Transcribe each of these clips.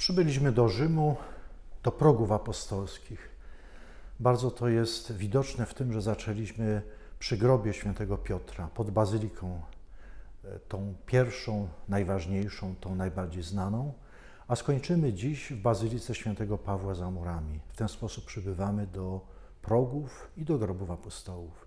Przybyliśmy do Rzymu, do progów apostolskich. Bardzo to jest widoczne w tym, że zaczęliśmy przy grobie świętego Piotra, pod bazyliką, e, tą pierwszą, najważniejszą, tą najbardziej znaną, a skończymy dziś w bazylice świętego Pawła za murami. W ten sposób przybywamy do progów i do grobów apostołów.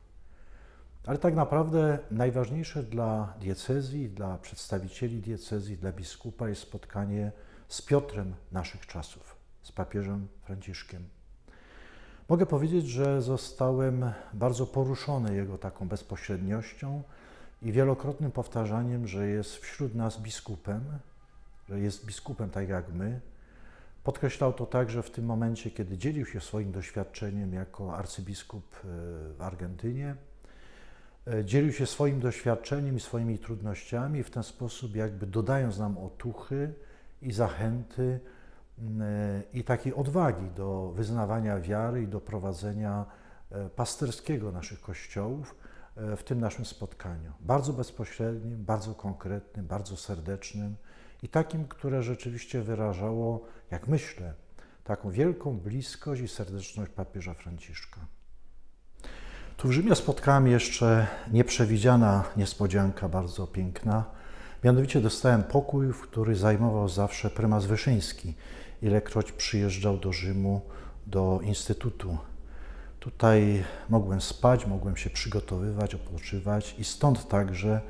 Ale tak naprawdę najważniejsze dla diecezji, dla przedstawicieli diecezji, dla biskupa jest spotkanie z Piotrem naszych czasów, z papieżem Franciszkiem. Mogę powiedzieć, że zostałem bardzo poruszony jego taką bezpośredniością i wielokrotnym powtarzaniem, że jest wśród nas biskupem, że jest biskupem tak jak my. Podkreślał to także w tym momencie, kiedy dzielił się swoim doświadczeniem jako arcybiskup e, w Argentynie. E, dzielił się swoim doświadczeniem i swoimi trudnościami, w ten sposób jakby dodając nam otuchy i zachęty i takiej odwagi do wyznawania wiary i do prowadzenia e, pasterskiego naszych kościołów e, w tym naszym spotkaniu. Bardzo bezpośrednim, bardzo konkretnym, bardzo serdecznym i takim, które rzeczywiście wyrażało, jak myślę, taką wielką bliskość i serdeczność papieża Franciszka. Tu w Rzymie spotkałem jeszcze nieprzewidziana niespodzianka, bardzo piękna. Mianowicie dostałem pokój, w który zajmował zawsze prymas Wyszyński, ilekroć przyjeżdżał do Rzymu, do Instytutu. Tutaj mogłem spać, mogłem się przygotowywać, odpoczywać i stąd także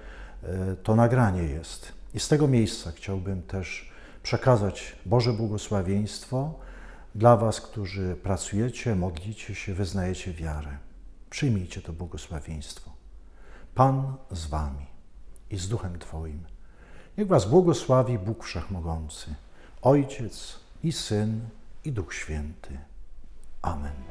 e, to nagranie jest. I z tego miejsca chciałbym też przekazać Boże błogosławieństwo dla Was, którzy pracujecie, modlicie się, wyznajecie wiarę. Przyjmijcie to błogosławieństwo. Pan z Wami i z Duchem Twoim. Niech Was błogosławi Bóg Wszechmogący, Ojciec i Syn i Duch Święty. Amen.